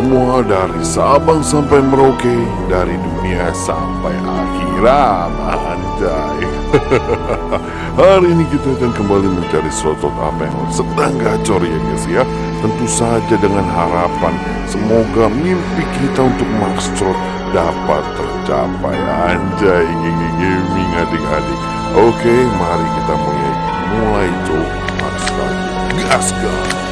semua dari Sabang sampai Merauke, dari dunia sampai akhirat, anjay. Hari ini kita akan kembali mencari slot apa yang sedang gacor ya guys ya. Tentu saja dengan harapan semoga mimpi kita untuk Max slot dapat tercapai, anjay. Gigi gaming adik-adik. Oke, mari kita mulai mulai coba Max Trot. Gas gas.